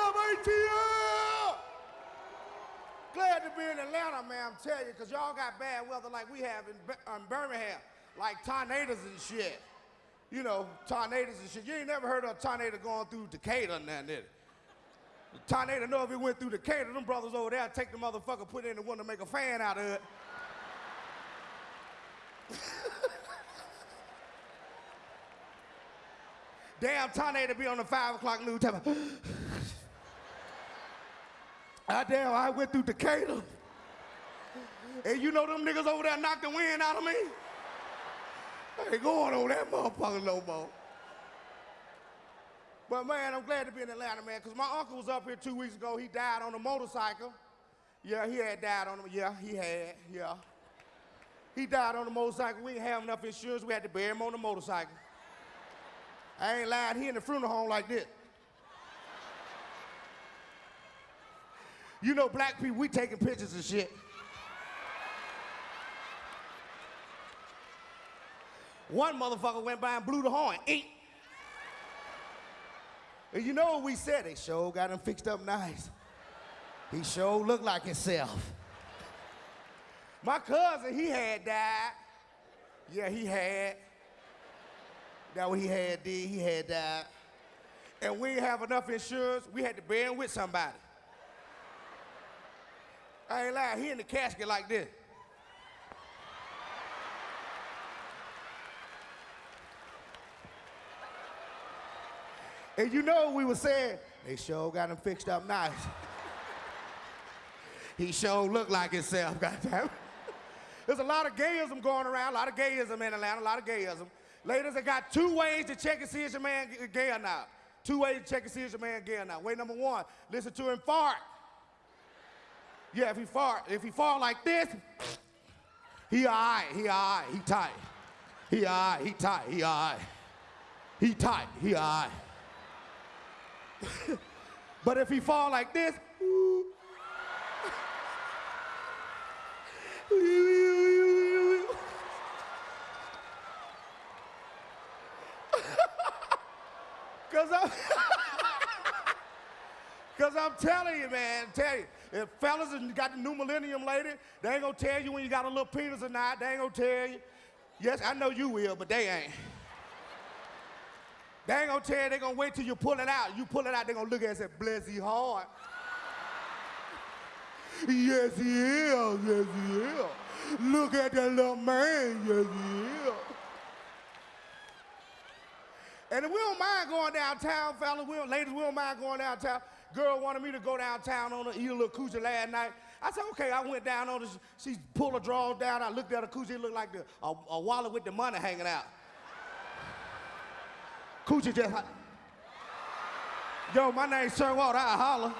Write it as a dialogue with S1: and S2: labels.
S1: up, ATL? Glad to be in Atlanta, man, I'm telling you, because y'all got bad weather like we have in, in Birmingham, like tornadoes and shit. You know, tornadoes and shit. You ain't never heard of a tornado going through Decatur and that, did? The tornado know if it went through Decatur, them brothers over there take the motherfucker, put in the one to make a fan out of it. Damn tornado be on the five o'clock news. I damn, I went through Decatur. And you know them niggas over there knocked the wind out of me? I ain't going on that motherfucker no more. But man, I'm glad to be in Atlanta, man, because my uncle was up here two weeks ago. He died on a motorcycle. Yeah, he had died on him. Yeah, he had, yeah. He died on a motorcycle. We didn't have enough insurance. We had to bury him on the motorcycle. I ain't lying. He in the funeral home like this. You know, black people, we taking pictures and shit. One motherfucker went by and blew the horn. Eat. And you know what we said? They sure got him fixed up nice. He sure looked like himself. My cousin, he had died. Yeah, he had. That what he had did, he had died. And we didn't have enough insurance, we had to bury him with somebody. I ain't lying, he in the casket like this. And you know we were saying? They sure got him fixed up nice. he sure looked like himself, goddamn. There's a lot of gayism going around, a lot of gayism in Atlanta, a lot of gayism. Ladies, I got two ways to check and see if your man gay or not. Two ways to check and see if your man gay or not. Way number one, listen to him fart. Yeah, if he fart, if he fart like this, he all right, he all right, he tight. He all right, he tight, he all right. He tight, he all right. but if he fall like this, Cause I'm, Cause I'm telling you, man, tell you, if fellas got the new millennium lady, they ain't gonna tell you when you got a little penis or not. They ain't gonna tell you. Yes, I know you will, but they ain't. They ain't gonna tell you, they gonna wait till you pull it out. You pull it out, they gonna look at it and say, bless he hard. yes, he is, yes, he is. Look at that little man, yes, he is. And if we don't mind going downtown, fellas, we don't, ladies, we don't mind going downtown. Girl wanted me to go downtown on her, eat a little coochie last night. I said, okay, I went down on her, she pulled her drawers down, I looked at her coochie, it looked like the, a, a wallet with the money hanging out. Coochie just, yo, my name's Sir Walter, I holler.